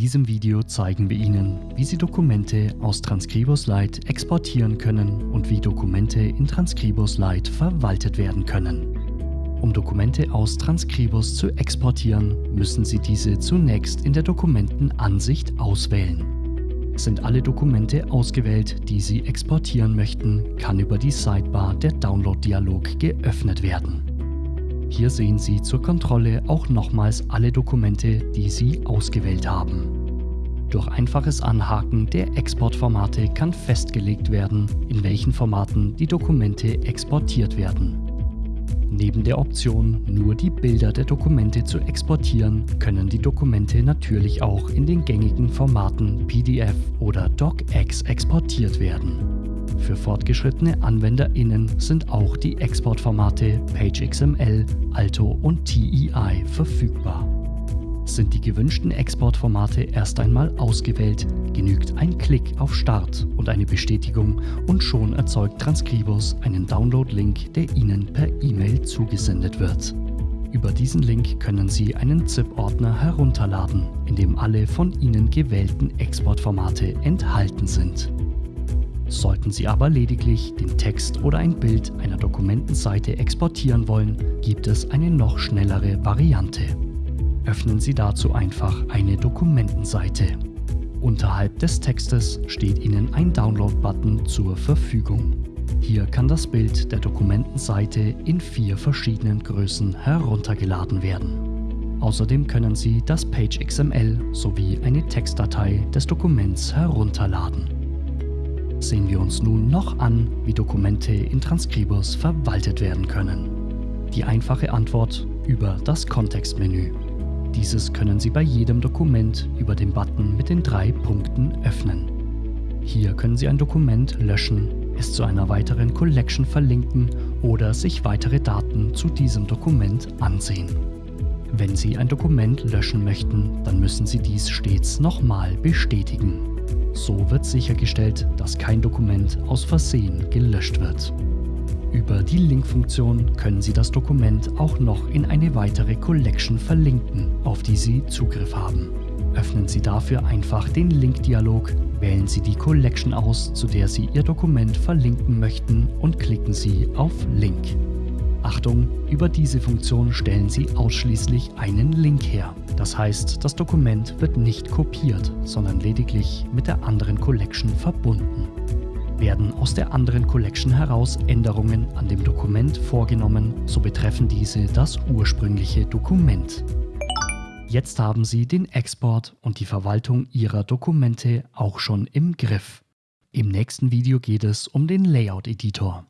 diesem Video zeigen wir Ihnen, wie Sie Dokumente aus Transcribus Lite exportieren können und wie Dokumente in Transcribus Lite verwaltet werden können. Um Dokumente aus Transcribus zu exportieren, müssen Sie diese zunächst in der Dokumentenansicht auswählen. Sind alle Dokumente ausgewählt, die Sie exportieren möchten, kann über die Sidebar der Download-Dialog geöffnet werden. Hier sehen Sie zur Kontrolle auch nochmals alle Dokumente, die Sie ausgewählt haben. Durch einfaches Anhaken der Exportformate kann festgelegt werden, in welchen Formaten die Dokumente exportiert werden. Neben der Option, nur die Bilder der Dokumente zu exportieren, können die Dokumente natürlich auch in den gängigen Formaten PDF oder DocX exportiert werden. Für fortgeschrittene AnwenderInnen sind auch die Exportformate PageXML, Alto und TEI verfügbar. Sind die gewünschten Exportformate erst einmal ausgewählt, genügt ein Klick auf Start und eine Bestätigung und schon erzeugt Transcribus einen Download-Link, der Ihnen per E-Mail zugesendet wird. Über diesen Link können Sie einen ZIP-Ordner herunterladen, in dem alle von Ihnen gewählten Exportformate enthalten sind. Sollten Sie aber lediglich den Text oder ein Bild einer Dokumentenseite exportieren wollen, gibt es eine noch schnellere Variante. Öffnen Sie dazu einfach eine Dokumentenseite. Unterhalb des Textes steht Ihnen ein Download-Button zur Verfügung. Hier kann das Bild der Dokumentenseite in vier verschiedenen Größen heruntergeladen werden. Außerdem können Sie das Page XML sowie eine Textdatei des Dokuments herunterladen sehen wir uns nun noch an, wie Dokumente in Transcribus verwaltet werden können. Die einfache Antwort über das Kontextmenü. Dieses können Sie bei jedem Dokument über den Button mit den drei Punkten öffnen. Hier können Sie ein Dokument löschen, es zu einer weiteren Collection verlinken oder sich weitere Daten zu diesem Dokument ansehen. Wenn Sie ein Dokument löschen möchten, dann müssen Sie dies stets nochmal bestätigen. So wird sichergestellt, dass kein Dokument aus Versehen gelöscht wird. Über die Link-Funktion können Sie das Dokument auch noch in eine weitere Collection verlinken, auf die Sie Zugriff haben. Öffnen Sie dafür einfach den Link-Dialog, wählen Sie die Collection aus, zu der Sie Ihr Dokument verlinken möchten und klicken Sie auf Link. Achtung, über diese Funktion stellen Sie ausschließlich einen Link her. Das heißt, das Dokument wird nicht kopiert, sondern lediglich mit der anderen Collection verbunden. Werden aus der anderen Collection heraus Änderungen an dem Dokument vorgenommen, so betreffen diese das ursprüngliche Dokument. Jetzt haben Sie den Export und die Verwaltung Ihrer Dokumente auch schon im Griff. Im nächsten Video geht es um den Layout-Editor.